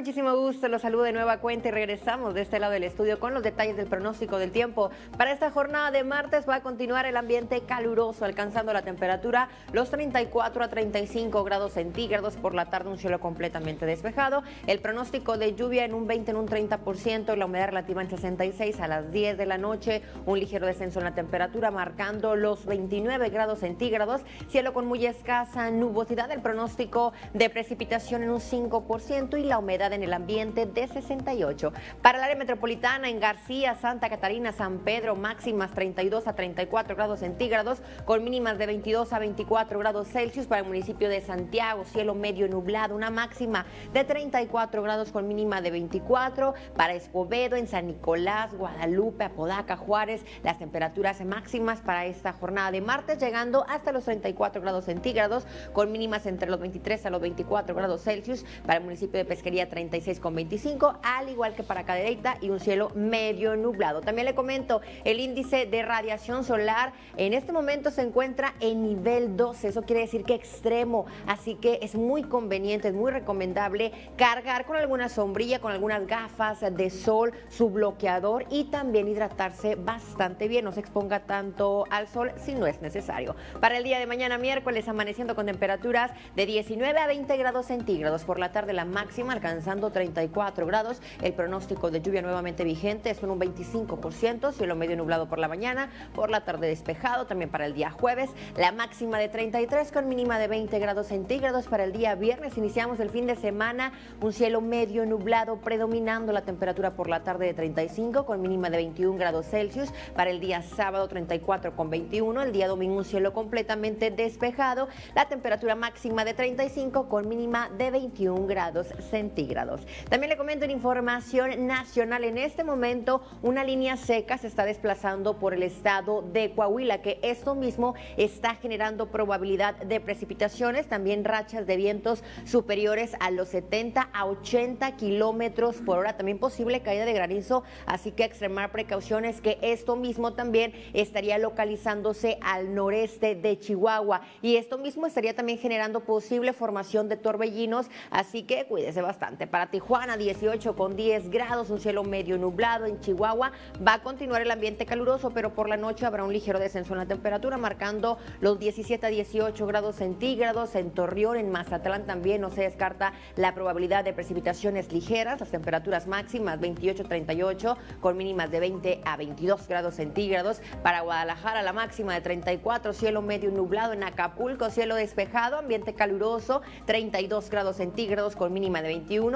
Muchísimo gusto. Los saludo de nueva cuenta y regresamos de este lado del estudio con los detalles del pronóstico del tiempo. Para esta jornada de martes va a continuar el ambiente caluroso, alcanzando la temperatura los 34 a 35 grados centígrados. Por la tarde un cielo completamente despejado. El pronóstico de lluvia en un 20, en un 30% y la humedad relativa en 66 a las 10 de la noche. Un ligero descenso en la temperatura marcando los 29 grados centígrados. Cielo con muy escasa nubosidad. El pronóstico de precipitación en un 5% y la humedad en el ambiente de 68. Para el área metropolitana en García, Santa Catarina, San Pedro, máximas 32 a 34 grados centígrados, con mínimas de 22 a 24 grados Celsius. Para el municipio de Santiago, cielo medio nublado, una máxima de 34 grados con mínima de 24. Para Escobedo, en San Nicolás, Guadalupe, Apodaca, Juárez, las temperaturas máximas para esta jornada de martes, llegando hasta los 34 grados centígrados, con mínimas entre los 23 a los 24 grados Celsius. Para el municipio de Pesquería, con 36,25, al igual que para Cadereyta y un cielo medio nublado. También le comento, el índice de radiación solar en este momento se encuentra en nivel 12, eso quiere decir que extremo, así que es muy conveniente, es muy recomendable cargar con alguna sombrilla, con algunas gafas de sol, su bloqueador y también hidratarse bastante bien, no se exponga tanto al sol si no es necesario. Para el día de mañana miércoles amaneciendo con temperaturas de 19 a 20 grados centígrados, por la tarde la máxima alcanzando 34 grados. El pronóstico de lluvia nuevamente vigente es un 25%, cielo medio nublado por la mañana, por la tarde despejado, también para el día jueves. La máxima de 33 con mínima de 20 grados centígrados para el día viernes. Iniciamos el fin de semana, un cielo medio nublado predominando la temperatura por la tarde de 35 con mínima de 21 grados Celsius. Para el día sábado 34 con 21, el día domingo un cielo completamente despejado. La temperatura máxima de 35 con mínima de 21 grados centígrados También le comento en información nacional, en este momento una línea seca se está desplazando por el estado de Coahuila, que esto mismo está generando probabilidad de precipitaciones, también rachas de vientos superiores a los 70 a 80 kilómetros por hora, también posible caída de granizo, así que extremar precauciones que esto mismo también estaría localizándose al noreste de Chihuahua y esto mismo estaría también generando posible formación de torbellinos, así que cuídese bastante. Para Tijuana, 18 con 10 grados, un cielo medio nublado. En Chihuahua va a continuar el ambiente caluroso, pero por la noche habrá un ligero descenso en la temperatura, marcando los 17 a 18 grados centígrados. En Torreón, en Mazatlán también no se descarta la probabilidad de precipitaciones ligeras. Las temperaturas máximas 28 a 38, con mínimas de 20 a 22 grados centígrados. Para Guadalajara, la máxima de 34, cielo medio nublado. En Acapulco, cielo despejado, ambiente caluroso, 32 grados centígrados, con mínima de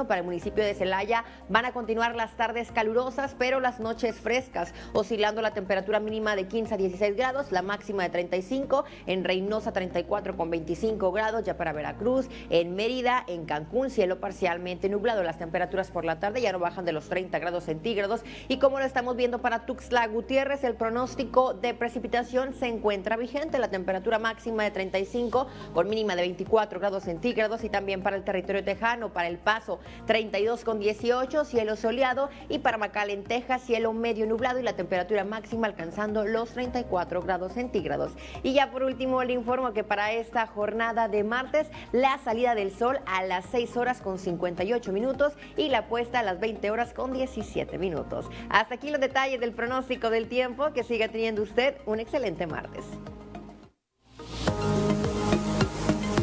20 para el municipio de Celaya. Van a continuar las tardes calurosas, pero las noches frescas, oscilando la temperatura mínima de 15 a 16 grados, la máxima de 35, en Reynosa 34 con 25 grados, ya para Veracruz, en Mérida, en Cancún, cielo parcialmente nublado, las temperaturas por la tarde ya no bajan de los 30 grados centígrados. Y como lo estamos viendo para Tuxtla Gutiérrez, el pronóstico de precipitación se encuentra vigente, la temperatura máxima de 35 con mínima de 24 grados centígrados. Y también para el territorio tejano, para el Paso 32 con 18, cielo soleado y para en Texas, cielo medio nublado y la temperatura máxima alcanzando los 34 grados centígrados. Y ya por último le informo que para esta jornada de martes la salida del sol a las 6 horas con 58 minutos y la puesta a las 20 horas con 17 minutos. Hasta aquí los detalles del pronóstico del tiempo. Que siga teniendo usted un excelente martes.